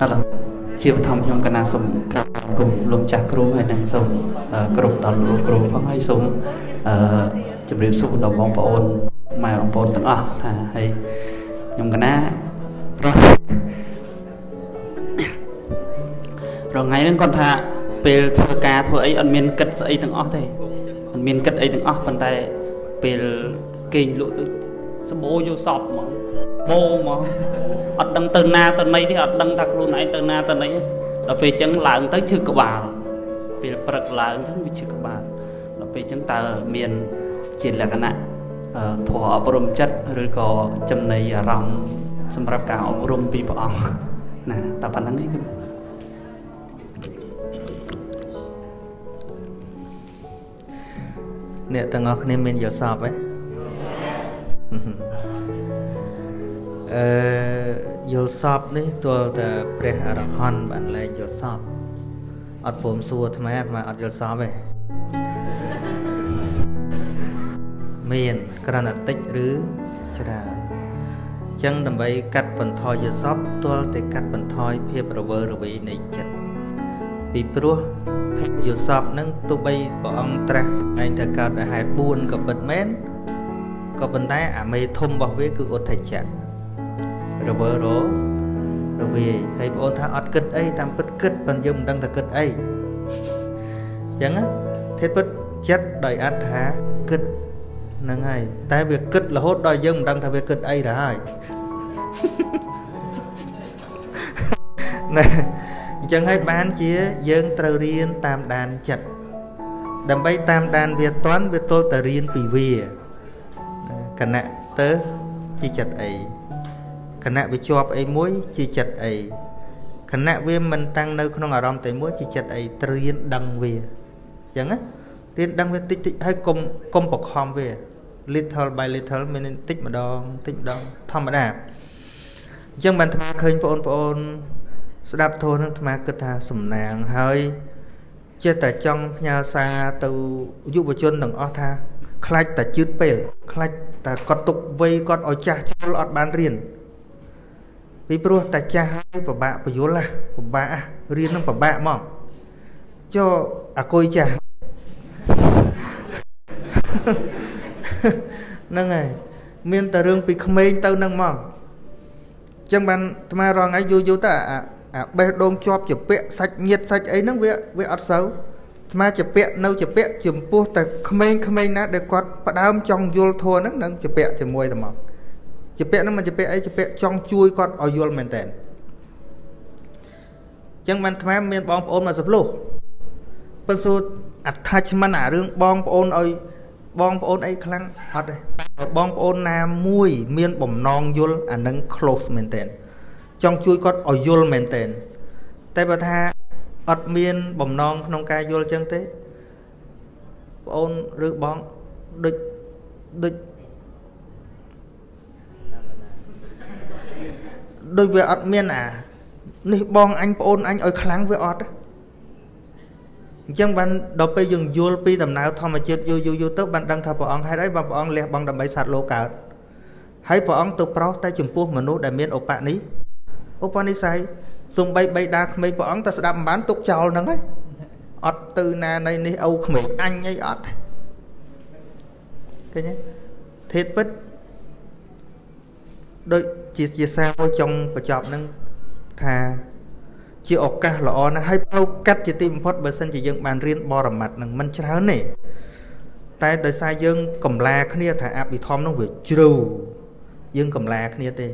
អត់ជាបឋមខ្ញុំកណាសូមក្រាបគុំលោកចាស់គ្រូហើយនឹងសូមគ្រប់ដល់លោកគ្រូផងហើយសូមអឺជម្រាបសួរដល់បងប្អូនម៉ែបងប្អូនទាំងអស់ថាហើយខ្ញុំកណារស់រងថ្ងៃហ្នឹងគាត់ថាពេលធ្វើការធ្វើអីអត់មានគិតស្អីទាំងអស់ទេអត់មានគិតអីទាំងអស់ប៉ុន្តែពេលគេងលក់ទៅសបោយកសពហ្មង បោហ្មងអត់ដឹងទៅណាទៅណីទេអត់ដឹងថាខ្លួនឯងទៅណាទៅណីដល់ពេលអញ្ចឹងឡើងទៅឈឺក្បាលពេលព្រឹកឡើងអញ្ចឹងវាឈឺក្បាលដល់ពេលអញ្ចឹងតើមានជាលក្ខណៈធម៌អប់រំចិត្តឬក៏ចំណីអារម្មណ៍សម្រាប់ការអប់រំពីព្រះអង្គណាតែប៉ុណ្្នឹងឯងគឺអ្នកទាំងអស់គ្នាមានយល់សពទេ អឺយល់សពនេះទល់តែព្រះអរហន្តបានលែងយល់សពអត់ព្រមសួរអាត្មាអាត្មាអត់យល់សពទេមានក្រណតិចឬច្រើនអញ្ចឹងដើម្បីកាត់បន្ថយយល់សពទល់តែកាត់បន្ថយភាពរវើរវាយនៃចិត្តពីព្រោះភាពយល់សពនឹងទោះបីព្រះអង្គត្រាស់សម្ដែងថាកើតដោយហេតុ4ក៏ពិតមែនក៏ប៉ុន្តែអាមេធំរបស់វាគឺឧទ្ធច្ចៈ រវើររវាយហើយបងអូនថាអត់គិតអីតាមពិតគិតប៉ុន្តែយើងមិនដឹងថាគិតអីអញ្ចឹងទេពិតចិត្តដោយអត្ថាគិតហ្នឹងហើយតែវាគិតរហូតដល់យើងមិនដឹងថាវាគិតអីទៅហើយណែអញ្ចឹងហើយបានជាយើងត្រូវរៀនតាមដានចិត្តដើម្បីតាមដានវាតន់វាទល់តែរៀនពីវាគណៈទៅជាចិត្តអី គណៈវាជាប់អីមួយជាចិត្តអីគណៈវាមិនតាំងនៅក្នុងអារម្មណ៍តែមួយជាចិត្តអីត្រៀនដឹងវាអញ្ចឹងណារៀនដឹងវាតិចតិចហើយកុំកុំបខំវា little by little មានតិចម្ដងតិចម្ដងធម្មតាអញ្ចឹងបានអាត្មាឃើញបងប្អូន ស្ដាប់ធម៌នឹងអាត្មាគិតថាសំណាងហើយចេះតែចង់ផ្ញើសារទៅយុវជនទាំងអស់ថាខ្លាច់តែជឿតពេលខ្លាច់តែគាត់ទុកវ័យគាត់ឲ្យចាស់ជល់អត់បានរៀន ពីព្រោះតែចាស់ហើយពិបាកបញ្យល់ណាពិបាករៀននឹងពិបាកមកចុះអាគុយចាស់ហ្នឹងហើយមានតែរឿងពីក្មេងទៅនឹងមកអញ្ចឹងបានអាត្មារងថ្ងៃយូរយូរទៅអាអាបេះដូងជាប់ជាពាក់សាច់ញាតសាច់អីហ្នឹងវាវាអត់សូវស្មាជាពាក់នៅជាពាក់ចំពោះតែក្មេងក្មេងណាដែលគាត់ផ្ដើមចង់យល់ធัวហ្នឹងនឹងជាពាក់ជាមួយតែមក ជាពាក់ហ្នឹងមិនជាពាក់អីជាពាក់ចង់ជួយគាត់ឲ្យយល់មែនតើអញ្ចឹងបានថ្មមានបងប្អូនមកសប្លុះប៉ុន្តែ attachment អារឿងបងប្អូនឲ្យបងប្អូនអីខ្លាំងអត់ទេបងប្អូនណាមួយ មានបំណងយល់អានឹង close មែនតើចង់ជួយគាត់ឲ្យយល់មែនតើតែបើថាអត់មានបំណងក្នុងការយល់ចឹងទេប្អូនឬបងដូចដូច ដូចវាអត់មានអានេះបងអញប្អូនអញឲ្យខ្លាំងវាអត់អញ្ចឹងបានដល់ពេលយើងយល់ពីដំណើរធម្មជាតិយូរយូរយូរទៅបានដឹងថាព្រះអង្គហេតុអីបងព្រះអង្គលះបង់ដើម្បីសត្វលោកកើតហើយព្រះអង្គទៅប្រោសតែចំពោះមនុស្សដែលមានឧបនិឧបនិស្ស័យសំបីបីដាក្មេងព្រះអង្គតែស្ដាប់មិនបានទុកចោលហ្នឹងហើយអត់ទៅណានៃនេះឪក្មេងអញអីអត់ឃើញទេធេតពិតដូច ជាជាសារមួយចុងបញ្ចប់ហ្នឹងថាជាឱកាសល្អណាស់ហើយផ្លូវកាត់ជាទីបំផុតបើសិនជាយើងបានរៀនបរមត្តនឹងមិនច្រើនទេតែដោយសារយើងកំឡាគ្នាថាអភិធម្មនោះវាជ្រៅយើងកំឡាគ្នាទេ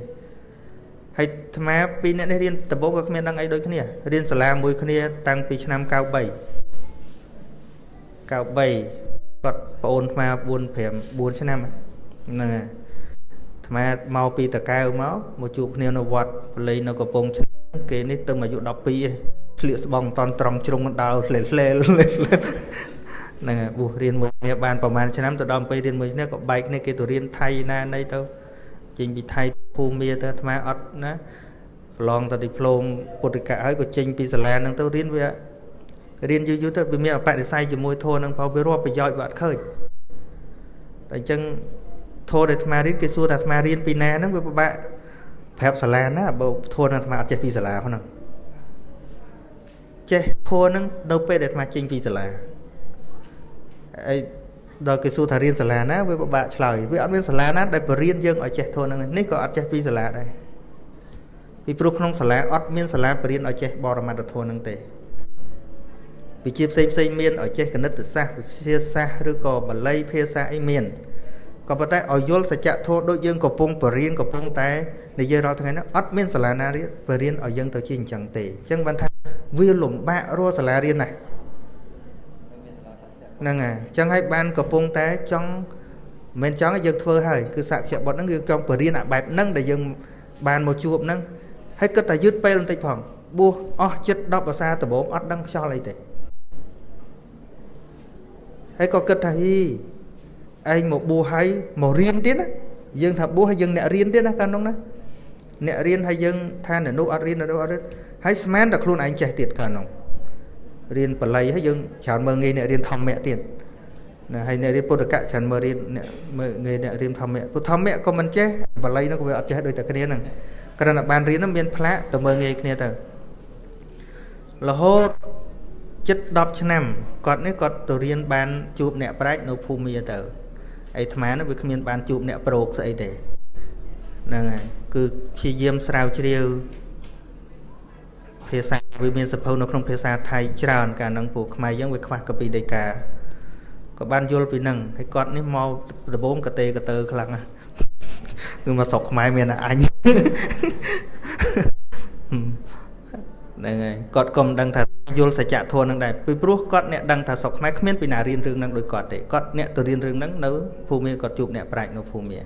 ហើយអាត្មាពីរនាក់នេះរៀនដំបូងក៏គ្មានដឹងអីដូចគ្នារៀនសាលាមួយគ្នា តាំងពីឆ្នាំ93 93គាត់ប្អូនអាត្មា4 5 4ឆ្នាំហ្នឹងហើយ អាត្មាមកពីតកៅមកមកជួបគ្នានៅវត្តបលីនៅកំពង់ឆ្នាំគេនេះទៅអាយុ12ឯងស្លៀកស្បង់មិនតន់ត្រង់ជ្រុងដើរស្លេស្លេហ្នឹងហើយបុះរៀនមួយគ្នាបានប្រហែលឆ្នាំទៅដល់ពេលរៀនមួយគ្នាក៏បែកគ្នាគេទៅរៀនថៃណាណីទៅចេញពីថៃភូមិទៅអាត្មាអត់ណាប្រឡងទៅឌីប្លូមពុទ្ធិកៈហើយក៏ចេញពីសាលាហ្នឹងទៅរៀនវារៀនយូរយូរទៅវាមានអបតិស័យជាមួយធម៌ហ្នឹងបើវារាប់ប្រយោជន៍វាអត់ឃើញតែអញ្ចឹង ធម៌ដែលអាត្មារៀនគេសួរថាអាត្មារៀនពីណាហ្នឹងវាពិបាកប្រាប់សាលាណាបើធួនអាត្មាអត់ចេះពីសាលាហ្នឹងចេះធัวនឹងនៅពេលដែលអាត្មាចេញពីសាលាអីដល់គេសួរថារៀនសាលាណាវាពិបាកឆ្លើយវាអត់មានសាលាណាដែលបរៀនយើងឲ្យចេះធនហ្នឹងនេះក៏អត់ចេះពីសាលាដែរពីព្រោះក្នុងសាលាអត់មានសាលាបរៀនឲ្យចេះបរមត្ថធនហ្នឹងទេវិជាផ្សេងផ្សេងមានឲ្យចេះគណិតសាស្ត្រវិទ្យាសាស្ត្រឬក៏បាលីភាសាអីមាន ក៏ប៉ុន្តែឲ្យយល់សច្ចធម៌ដូចយើងកំពុងបរៀនកំពុងតែនិយាយរាល់ថ្ងៃហ្នឹងអត់មានសាលាណារៀនបរៀនឲ្យយើងទៅជាអញ្ចឹងទេអញ្ចឹងបានថាវាលំបាករស់សាលារៀនណាស់ហ្នឹងហើយអញ្ចឹងហើយបានកំពុងតែចង់មិនចង់ឲ្យយើងធ្វើហើយគឺសក្យបុត្រហ្នឹងគឺចង់បរៀនអាបែបហ្នឹងដែលយើងបានមកជួបហ្នឹងហើយគិតតែយឺតពេលបន្តិចផងបួសអស់ចិត្ត10ភាសាដំបូងអត់ដឹងខ្យល់អីទេហើយក៏គិតថាហ៊ី ឯងមកបួសហើយមករៀនទៀតណាយើងថាបួសហើយយើងអ្នករៀនទៀតណាកាលនោះណាអ្នករៀនហើយយើងថានៅនោះអត់រៀននៅនោះអត់រៀនហើយស្មានតែខ្លួនឯងចេះទៀតកាលនោះរៀនបល័យហើយយើងច្រើនមើលងាយអ្នករៀនធម្មៈទៀតណាហើយអ្នករៀនពុទ្ធកៈច្រើនមើលរៀនអ្នកមើលងាយអ្នករៀនធម្មៈពុទ្ធធម្មៈក៏មិនចេះបល័យនោះក៏វាអត់ចេះដូចតែគ្នាហ្នឹងគ្រាន់តែបានរៀននោះមានផ្លាកទៅមើលងាយគ្នាទៅរហូតចិត្ត10ឆ្នាំគាត់នេះគាត់ទៅរៀនបានជួបអ្នកប្រាជ្ញនៅភូមិទៅ អីអាត្មានោះវាគ្មានបានជួបអ្នកប្រោកស្អីទេហ្នឹងហើយគឺព្យាយាមស្រាវជ្រាវភាសាវាមានសភៅនៅក្នុងភាសាថៃច្រើនកាលហ្នឹងពួកខ្មែរយើងវាខ្វះកពីដីកាក៏បានយល់ពីហ្នឹងហើយគាត់នេះមកដំបូងកតេកតើខ្លាំងណាស់គឺមកស្រុកខ្មែរមានតែអញហ្នឹងហើយគាត់ក៏មិនដឹងថា យល់សច្ចធម៌នឹងដែរពីព្រោះគាត់អ្នកដឹងថាស្រុកខ្មែរគ្មានពីណារៀនរឿងហ្នឹងដោយគាត់ទេគាត់អ្នកទៅរៀនរឿងហ្នឹងនៅភូមិគាត់ជួបអ្នកប្រាជ្ញនៅភូមិហ្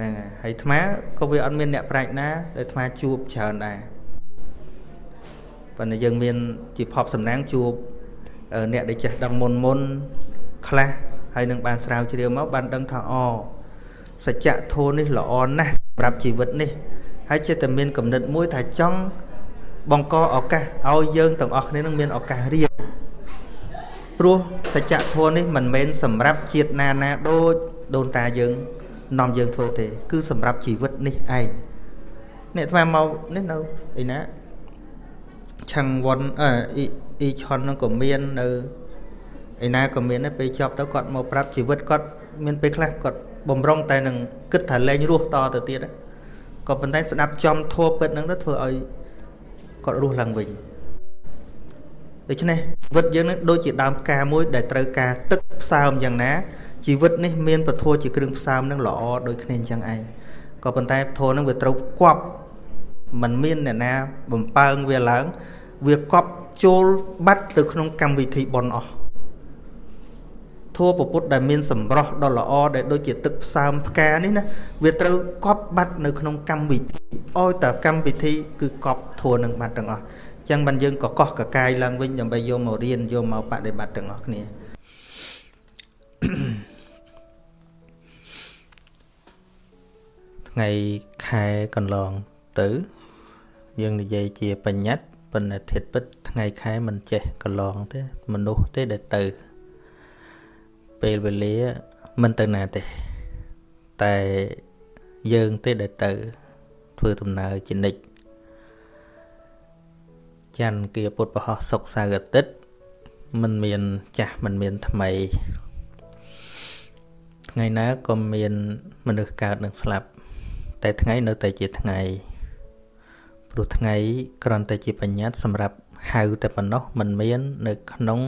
នឹងហើយអាត្មាក៏វាអត់មានអ្នកប្រាជ្ញណាដែលអាត្មាជួបច្រើនដែរប៉ុន្តែយើងមានជាភពសំណាងជួបអ្នកដែលចេះដឹងមុនមុនខ្លះហើយនឹងបានស្រាវជ្រាវមកបានដឹងថាអសច្ចធម៌នេះល្អណាស់សម្រាប់ជីវិតនេះហើយចិត្តតែមានគំនិតមួយថាចង់ បង្កឱកាសឲ្យយើងទាំងអស់គ្នានឹងមានឱកាសរៀនព្រោះសច្ចធម៌នេះមិនមែនសម្រាប់ជាតិណាណាដូចដូនតាយើងនាំយើងធ្វើទេ គឺសម្រាប់ជីវិតនេះឯងនេះអាត្មាមកនេះនៅឯណាឆាំងវ៉ុនអឺអ៊ីឆុនហ្នឹងក៏មាននៅឯណាក៏មានដែរពេលចប់ទៅគាត់មកប្រាប់ជីវិតគាត់មានពេលខ្លះគាត់បំរុងតែនឹងគិតថាលែងរស់តទៅទៀតក៏ប៉ុន្តែស្ដាប់ចំធัวពិតហ្នឹងទៅធ្វើឲ្យ គាត់រស់ឡើងវិញដូច្នេះជីវិតយើងនឹងដូចជាដើមផ្កាមួយដែលត្រូវការទឹកផ្សើមយ៉ាងណាជីវិតនេះមានពធជាគ្រឿងផ្សើមនឹងល្អដូចគ្នាអញ្ចឹងឯងក៏ប៉ុន្តែពធនឹងវាត្រូវគប់มันមានអ្នកណាបំពើងវាឡើង វាគប់ចូលបាត់ទៅក្នុងកម្មវិធីបនអស់ ធัวពុទ្ធដែលមានសម្រស់ដ៏ល្អដែលដូចជាទឹកផ្សើមផ្កានេះណាវាត្រូវកប់បាត់នៅក្នុងកម្មវិធីឲ្យតែកម្មវិធីគឺកប់ធัวនឹងបាត់ទាំងអស់អញ្ចឹងបានយើងក៏កោះកកាយឡើងវិញដើម្បីយកមករៀនយកមកបដិបត្តិទាំងអស់គ្នាថ្ងៃខែកន្លងទៅ យើងនិយាយជាបញ្ញត្តិប៉ុន្តែធិតពិតថ្ងៃខែមិនចេះកន្លងទេមនុស្សទេដែលទៅ ពេលវេលាមិនទៅណាទេ តែយើងទេដែលទៅ ធ្វើដំណើរជានិច្ចច័ន្ទគាពុទ្ធប្រហោះសុកសៅរ៍អាទិត្យមិនមានចាស់មិនមានថ្មីថ្ងៃណាក៏មានមនុស្សកើតនិងស្លាប់ តែថ្ងៃនៅតែជាថ្ងៃព្រោះថ្ងៃគ្រាន់តែជាបញ្ញត្តិសម្រាប់ហៅតែប៉ុណ្ណោះมันមាន នៅក្នុង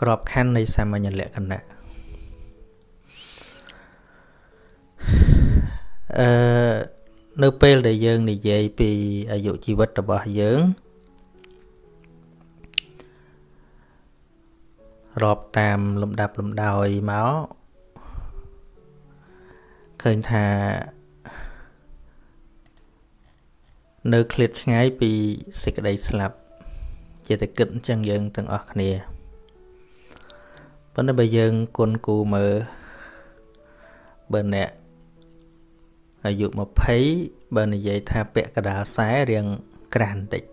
ក្របខ័ណ្ឌនៃសាមញ្ញលក្ខណៈអឺនៅពេលដែលយើងនិយាយពីអាយុជីវិតរបស់យើងរាប់តាមលំដាប់លំដោយមកឃើញថានៅឃ្លាតឆ្ងាយពីសេចក្តីស្លាប់ ជាតែគិតអញ្ចឹងយើងទាំងអស់គ្នា ប៉ុន្តែបើយើងគុណគូមើលបើអ្នកអាយុ20បើនិយាយថាពាក់កដាលខ្សែរៀងក្រាស់បន្តិច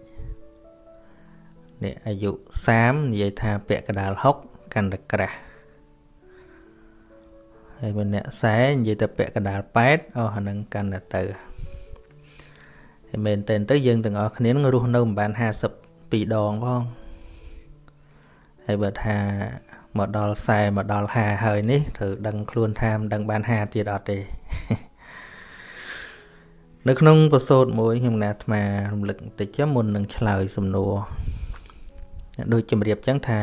អ្នកអាយុ30និយាយថាពាក់កដាល60កាន់តែក្រាស់ហើយបើអ្នកខ្សែនិយាយទៅពាក់កដាល8អស់អានឹងកាន់តែទៅហើយមែនតើទៅយើងទាំងអស់គ្នានឹងរស់នៅមិនបាន50ពីរដងផងហើយបើថា មកដល់40មកដល់50ហើយនេះត្រូវដឹងខ្លួនថាមិនដឹងបាន50ទៀតអត់ទេនៅក្នុងប្រសូតមួយខ្ញុំណាអាត្មារំលឹកបន្តិចមុននឹងឆ្លើយសំណួរដូចជំរាបចឹងថា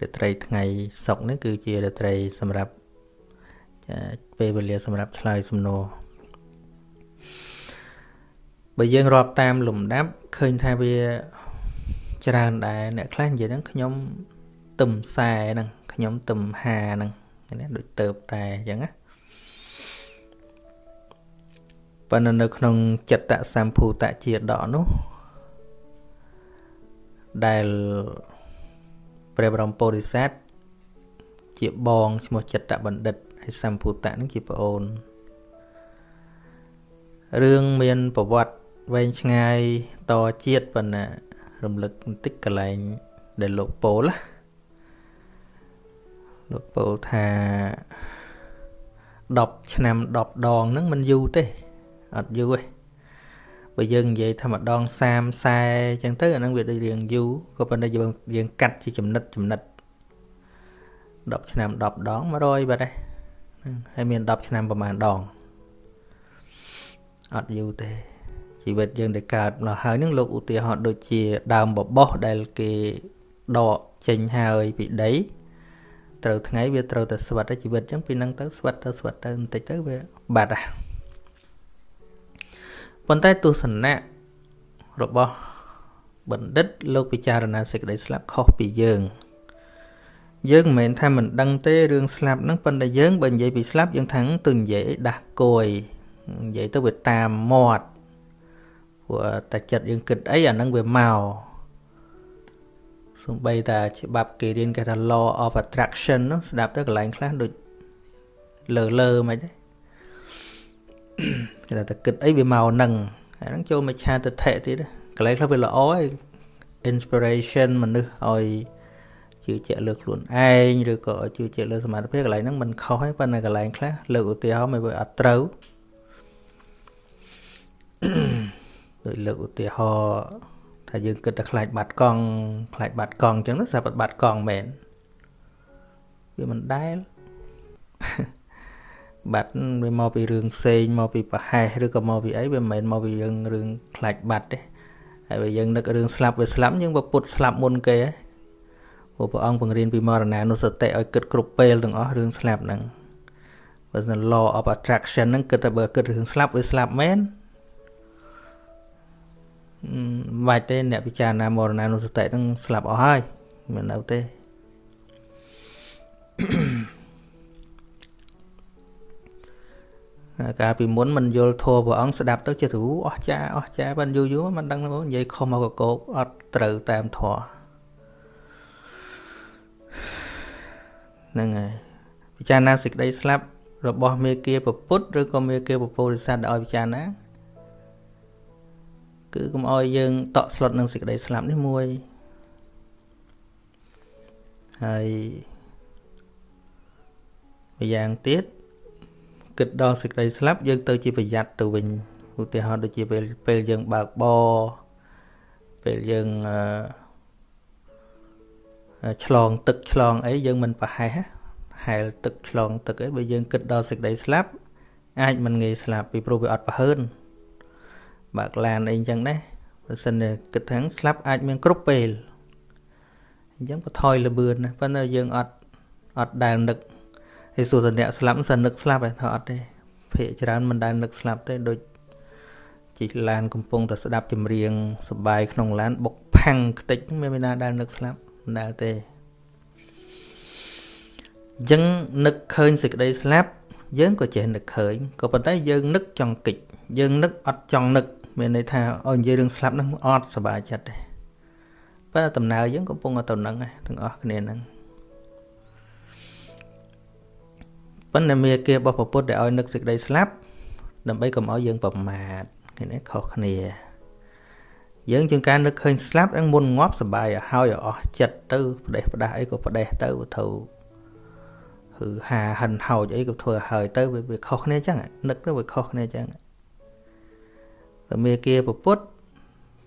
រាត្រីថ្ងៃសុកនេះគឺជារាត្រីសម្រាប់ពេលវេលាសម្រាប់ឆ្លើយសំណួរបើយើងរាប់តាមលំដាប់ឃើញថាវាច្រើនដែរអ្នកខ្លះនិយាយហ្នឹងខ្ញុំទឹមខ្សែហ្នឹង ខ្ញុំទឹមហាហ្នឹងណាដូចទៅតែអញ្ចឹងណាប៉ុន្តែនៅក្នុងចិត្តសម្ភូតជាដកនោះដែលព្រះបរមពុរិស័ទជាបងឈ្មោះចិត្តបណ្ឌិតហើយសម្ភូតៈនឹងជាប្អូនរឿងមានប្រវត្តិវែងឆ្ងាយតជាតិប៉ុន្តែរំលឹកបន្តិចកន្លែងដែលលោកពោល លោកពោលថា10ឆ្នាំ10ដងហ្នឹងមិនយូរទេអត់យូរទេបើយើងនិយាយថាម្ដង30 40អញ្ចឹងទៅអាហ្នឹងវាដូចរៀងយូរក៏ប៉ុន្តែយើងយើងកាត់ជាចំណិតចំណិត10ឆ្នាំ10ដង100បាត់ទេហើយមាន10ឆ្នាំប្រហែលដងអត់យូរទេជីវិតយើងដែលកើតមកហើយនឹងលោកឧទាហរណ៍ដូចជាដើមបបោះដែលគេដកចេញហើយពីដី ត្រូវថ្ងៃវាត្រូវតែស្វិតជីវិតអញ្ចឹងពីនឹងទៅស្វិតទៅស្វិតទៅបន្តិចទៅវាបាត់ហ่ะប៉ុន្តែទស្សនៈរបស់បណ្ឌិតលោកពិចារណាសេចក្តីស្លាប់ខុសពីយើងយើងមិនមែនថាមិនដឹងទេរឿងស្លាប់ហ្នឹងប៉ុន្តែយើងបើនិយាយពីស្លាប់យើងថាទៅនិយាយដាស់គួយនិយាយទៅវាតាមមាត់ព្រោះតែចិត្តយើងគិតអីអាហ្នឹងវាមក សំបីតាច្បាប់គេរៀនគេថា law of attraction នោះស្ដាប់ទៅកន្លែងខ្លះដូចលើលើមិនទេគេថាតែគិតអីវាមកនឹងអាហ្នឹងចូលមកឆាទិដ្ឋិទៀតកន្លែងខ្លះវាល្អហើយ inspiration មនុស្សឲ្យជឿជាក់លើខ្លួនឯងឬក៏ជឿជាក់លើសមត្ថភាពកន្លែងហ្នឹងមិនខុសទេប៉ុន្តែកន្លែងខ្លះលើកឧទាហរណ៍មិនវាអត់ត្រូវដោយលើកឧទាហរណ៍ ថាយើងគិតតែខ្លាចបាត់កង់ខ្លាចបាត់កង់អញ្ចឹងទៅស្រាប់តែបាត់កង់មែនវាមិនដែលបាត់វាមកពីរឿងផ្សេងមកពីប្រហែសឬក៏មកពីអីវាមិនមែនមកពីរឿងរឿងខ្លាចបាត់ទេហើយបើយើងនឹករឿងស្លាប់វាស្លាប់យើងបើពុតស្លាប់មុនគេហ៎ព្រោះព្រះអង្គបង្រៀនពីមរណានុសតិឲ្យគិតគ្រប់ពេលទាំងអស់រឿងស្លាប់ហ្នឹងបើស្ន law of attraction ហ្នឹងគិតតែបើគិតរឿងស្លាប់វាស្លាប់មែន មិនបាច់ទេអ្នកពិចារណាមរណានុសតិហ្នឹងស្លាប់អស់ហើយមិននៅទេកាលពីមុនមិនយល់ធម៌ព្រះអង្គស្ដាប់ទៅចិត្តរូអស់ចាអស់ចាបានយូរយូរមិនដឹងនិយាយខុសមកកកោកអត់ត្រូវតាមធម៌ហ្នឹងហើយពិចារណាសេចក្តីស្លាប់របស់មេគាពពុទ្ធឬក៏មេគាពពុរិស័ទឲ្យពិចារណា គឺកុំឲ្យយើងតក់ស្លុតនឹងសេចក្តីស្លាប់នេះមួយហើយម្យ៉ាងទៀតគិតដល់សេចក្តីស្លាប់យើងទៅជាប្រយ័ត្នទៅវិញឧទាហរណ៍ដូចជាពេលពេលយើងបើកបរពេលយើងឆ្លងទឹកឆ្លងអីយើងមិនប្រហែសហែលទឹកឆ្លងទឹកអីបើយើងគិតដល់សេចក្តីស្លាប់អាចមិនងាយស្លាប់ពីព្រោះវាអត់ប្រហើន បើកឡានអីចឹងដែរបើសិនជាគិតថាស្លាប់អាចមានគ្រប់ពេលអញ្ចឹងបថយលបឿនណាប៉ុន្តែយើងអត់អត់ដែលនឹកហើយសួរតអ្នកស្លាប់សិននឹកស្លាប់ឯថាអត់ទេភាកច្រើនមិនដែលនឹកស្លាប់ទេដូចជីកឡានកំពុងតែស្ដាប់ចម្រៀងសបាយក្នុងឡានបុកផាំងខ្ទេចមានមានណាដែលនឹកស្លាប់មិនដែលទេអញ្ចឹងនឹកឃើញសេចក្តីស្លាប់យើងក៏ចេះនឹកឃើញក៏ប៉ុន្តែយើងនឹកចង់គិចយើងនឹកអត់ចង់នឹក មានន័យថាឲ្យនិយាយរឿងស្លាប់ហ្នឹងអត់សប្បាយចិត្តទេប៉ុន្តែដំណើរយើងកំពុងទៅនឹងទាំងអស់គ្នាហ្នឹងប៉ុន្តែមេគារបស់ពុទ្ធដែលឲ្យនឹកសេចក្តីស្លាប់ដើម្បីកុំឲ្យយើងប្រមាទនេះខុសគ្នា យើងជាងការនឹកឃើញស្លាប់ហ្នឹងមុនងាប់សបាយឲ្យហើយអស់ចិត្តទៅផ្ដេសផ្ដាស់អីក៏ផ្ដេសទៅវត្ថុគឺហាហិនហោចអីក៏ធ្វើឲ្យទៅវាខុសគ្នាអញ្ចឹងនឹកទៅវាខុសគ្នាអញ្ចឹង ធម្មាគាពុទ្ធ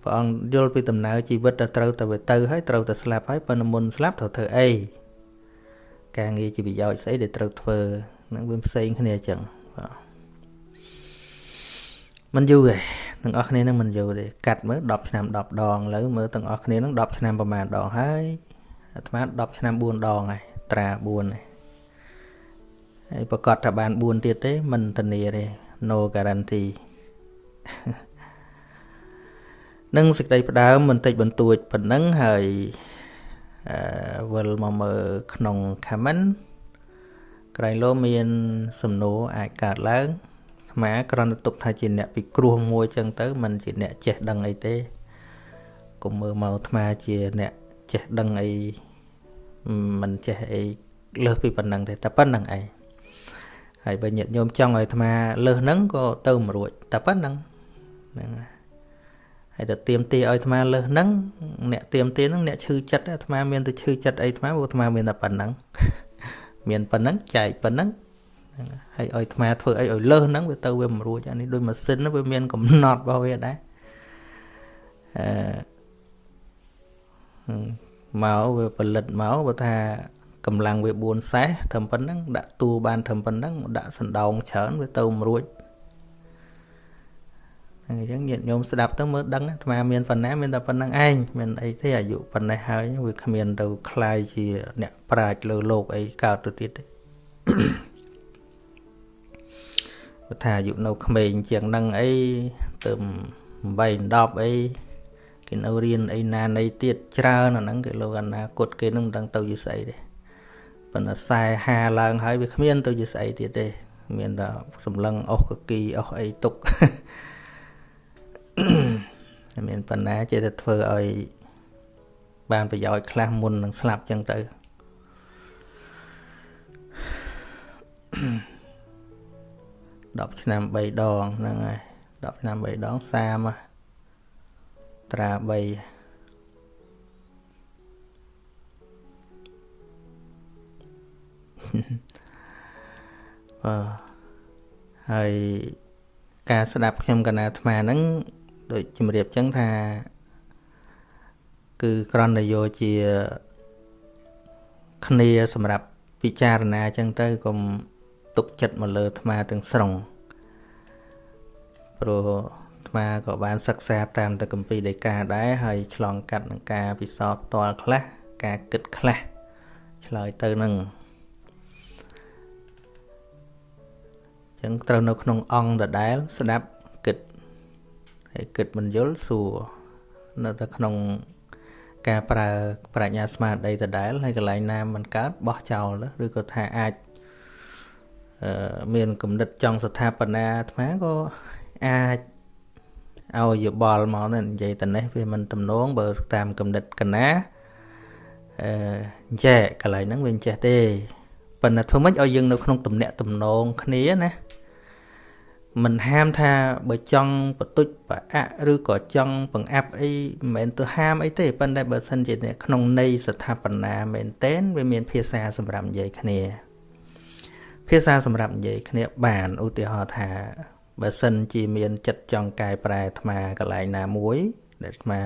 ព្រះអង្គយល់ពីដំណើរជីវិតដែលត្រូវតែវាទៅហើយត្រូវតែស្លាប់ហើយប៉ុន្តែមុនស្លាប់ត្រូវធ្វើអីការងារជាប្រយោជន៍ស្អីដែលត្រូវធ្វើនឹងវាផ្សេងគ្នាអញ្ចឹងបាទມັນយូរទេទាំងអស់គ្នានឹងមិនយូរទេកាត់មើល10ឆ្នាំ10ដងឥឡូវមើលទាំងអស់គ្នានឹង10ឆ្នាំប្រហែលដងហើយអាត្មា10ឆ្នាំ4ដងហើយត្រា4ហើយហើយប្រកាសថាបាន4ទៀតទេមិនធានាទេ no guarantee នឹងសេចក្តីផ្ដើមបន្តិចបន្តួចប៉ុណ្ណឹងហើយអឺវិលមកមើលក្នុង comment ក្រែងលោមាន សំណួរអាចកើតឡើងអាមាគ្រាន់តែទុកថាជាអ្នកពិគ្រោះមួយចឹងទៅមិនជាអ្នកចេះដឹងអីទេកុំមើលមកអាត្មាជាអ្នកចេះដឹងអីមិនចេះអីលើសពីប៉ុណ្ណឹងទេតែប៉ុណ្្នឹងឯងហើយបើញាតិញោមចង់ឲ្យអាត្មាលើសហ្នឹងក៏ទៅមិនរួចតែប៉ុណ្្នឹងហ្នឹងហើយ ទៅទៀមទាឲ្យអាត្មាលើសហ្នឹងអ្នកទៀមទាហ្នឹងអ្នកឈឺចិត្តអាត្មាមានទៅឈឺចិត្តអីអាត្មាព្រោះអាត្មាមានតែប៉ុណ្្នឹងមានប៉ុណ្្នឹងចែកប៉ុណ្្នឹងហើយឲ្យអាត្មាធ្វើអីឲ្យលើសហ្នឹងវាទៅវាមិនរួចអានេះដូចម៉ាស៊ីនវាមានកំណត់របស់វាដែរអឺមកវាផលិតមកបើថាកម្លាំងវា4សេះត្រឹមប៉ុណ្ណឹងដាក់តួបានត្រឹមប៉ុណ្ណឹងដាក់សណ្ដោងច្រើនវាទៅមិនរួច អញ្ចឹងញាតិញោមស្ដាប់ទៅមើលដឹងអាត្មាមានប៉ុណ្ណាមានតែប៉ុណ្្នឹងឯងមានអីទេអាយុប៉ុណ្ណេះហើយវាគ្មានទៅคลายជាអ្នកប្រាជ្ញលើលោកអីកើតទៅទៀតទេបើថាអាយុនៅក្មេងជាងនឹងអីទៅ8 10អីគេនៅរៀនអីណានៃទៀតច្រើនអាហ្នឹងគេលោកអនាគតគេនឹងមិនដឹងទៅជាស្អីទេប៉ុន្តែខ្សែ50ឡើងហើយវាគ្មានទៅជាស្អីទៀតទេ មានតែសម្លឹងអុសកគីអុសអីទុក មានបណ្ណាចេះតែធ្វើឲ្យបានប្រយោជន៍ខ្លះមុននឹងស្លាប់ចឹងទៅ10ឆ្នាំ3ដងហ្នឹងហើយ10ឆ្នាំ3ដង30ត្រា3បាទហើយការស្ដាប់ខ្ញុំកណាអាត្មាហ្នឹង ដូចជំរាបចឹងថា គឺក្រណយោជាគ្នាសម្រាប់ពិចារណាចឹងទៅកុំទុកចិត្តមកលើអាត្មាទាំងស្រុងព្រោះអាត្មាក៏បានសិក្សាតាមទៅកម្ពីដីកាដែរហើយឆ្លងកាត់នឹងការពិសោធន៍ផ្ទាល់ខ្លះការគិតខ្លះឆ្លើយទៅនឹងចឹងត្រូវនៅក្នុងអង្គដដែលស្ដាប់គិត ហើយគិតមិនយល់សួរនៅតែក្នុងការប្រើប្រាជ្ញាស្មារតីដដែលហើយកន្លែងណាมันកើតបោះចោលឬក៏ថាអាចមានគំនិតចង់ស្ថាបនាអាត្មាក៏អាចឲ្យយោបល់មកទៅនិយាយទៅនេះវាមិនទំនងបើតាមគំនិតកណាអឺចេះកន្លែងហ្នឹងវាចេះទេប៉ុន្តែធ្វើម៉េចឲ្យយើងនៅក្នុងទំនាក់ទំនងគ្នាណា មិនហាមថាបើចង់បន្ទុចប្រអាក់ឬក៏ចង់បង្អាប់អីមិនមែនទៅហាមអីទេប៉ុន្តែបើសិនជាក្នុងន័យស្ថាបនាមែនតែនវាមានភាសាសម្រាប់និយាយគ្នា ភាសាសម្រាប់និយាយគ្នាបានឧទាហរណ៍ថាបើសិនជាមានចិត្តចង់កែប្រែអាត្មាកន្លែងណាមួយដែលអាត្មា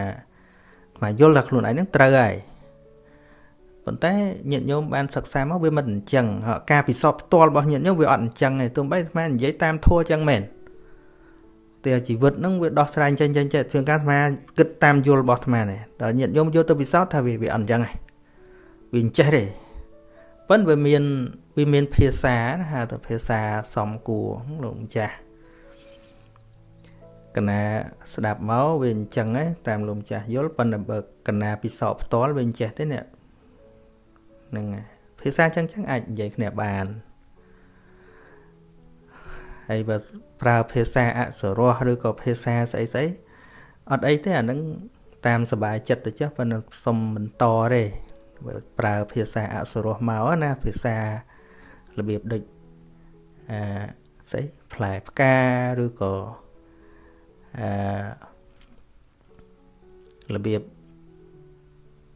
អាត្មាយល់ថាខ្លួនឯងនឹងត្រូវហើយ ប៉ុន្តែញាតិញោមបានសិក្សាមកវាមិនអញ្ចឹងការពិសោធន៍ផ្ទាល់របស់ញាតិញោមវាអត់អញ្ចឹងទេទោះបីអាត្មានិយាយតាមធัวអញ្ចឹងមែនតែជីវិតនឹងវាដោះស្រាយចេញចេញចេះជាងការអាត្មាគិតតាមយល់របស់អាត្មានេះដល់ញាតិញោមយកទៅពិសោធន៍ថាវាវាអត់អញ្ចឹងទេវាអញ្ចេះទេប៉ុន្តែវាមានវាមានភាសាហៅថាភាសាសំគួរលោកម្ចាស់កណាស្ដាប់មកវាអញ្ចឹងឯងតាមលោកម្ចាស់យល់ប៉ុន្តែបើកណាពិសោធន៍ផ្ទាល់វាអញ្ចេះទេនេះ ហ្នឹងភាសាអញ្ចឹងចឹងអាចនិយាយគ្នាបានហើយបើប្រើភាសាអសុរោះឬក៏ភាសាស្អីស្អីអត់អីទេអានឹងតាមសบายចិត្តទៅចុះប៉ុន្តែសុំបន្តទេបើប្រើភាសាអសុរោះមកណាភាសារបៀបដូចអឺស្អីផ្លែផ្កាឬក៏អឺរបៀប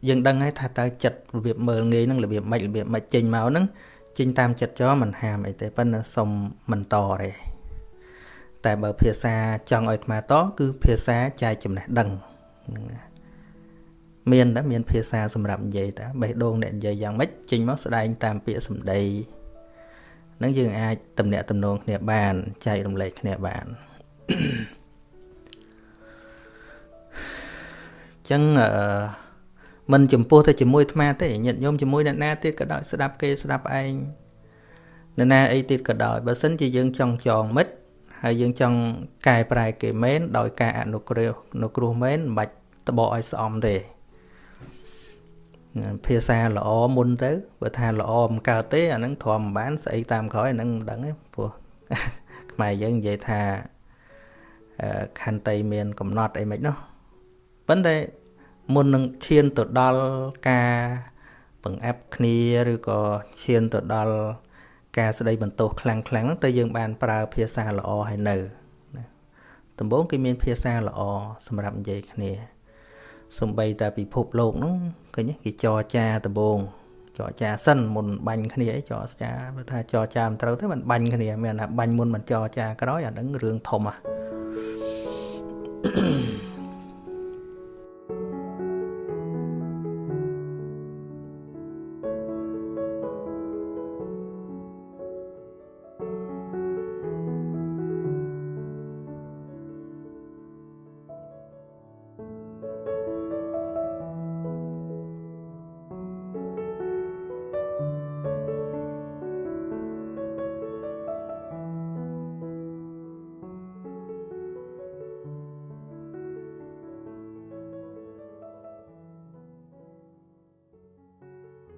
យើងដឹងហើយថាតើចិត្តរបៀបមើលងាយហ្នឹងរបៀបម៉េចរបៀបម៉េចចេញមកហ្នឹងចេញតាមចិត្តចោមិនហាមអីទេប៉ុន្តែសុំមិនតទេតែបើភាសាចង់ឲ្យអាត្មាតគឺភាសាចែកចំណេះដឹងហ្នឹងមានតែមានភាសាសម្រាប់និយាយតាបេះដូងអ្នកនិយាយយ៉ាងម៉េចចេញមកស្ដែងតាមពាក្យសម្ដីនឹងយើងអាចតំណាក់តំណងគ្នាបានចែករំលែកគ្នាបានចឹងអឺ មិនចំពោះទៅជាមួយអាត្មាទេញាតិញោមជាមួយអ្នកណាទៀតក៏ដោយស្ដាប់គេស្ដាប់ឯងអ្នកណាអីទៀតក៏ដោយបើសិនជាយើងចង់ចងមិត្តហើយយើងចង់កែប្រែគេមែនដោយការអនុគ្រោះអនុគ្រោះមែនមិនបាច់តបឲ្យស្អំទេភាសាល្អមុនទៅបើថាល្អមិនកើតទេអានឹងទ្រាំមិនបានស្អីតាមក្រោយអានឹងមិនដឹងទេព្រោះខ្មែរយើងនិយាយថាខន្តីមានកំណត់អីមិននោះប៉ុន្តែ មុននឹងឈានទៅដល់ការបង្អាប់គ្នាឬក៏ឈានទៅដល់ការស្ដីបន្ទោសខ្លាំងខ្លាំងហ្នឹងទៅយើងបានប្រើភាសាល្អហើយនៅដំបូងគេមានភាសាល្អសម្រាប់និយាយគ្នាសំបីតែពិភពលោកហ្នឹងឃើញគេចរចាដំបូងចរចាសិនមុនបាញ់គ្នាអីចរចាបើថាចរចាមិនត្រូវទេមិនបាញ់គ្នាមានថាបាញ់មុនមិនចរចាក្រោយអាហ្នឹងរឿងធំហ่ะ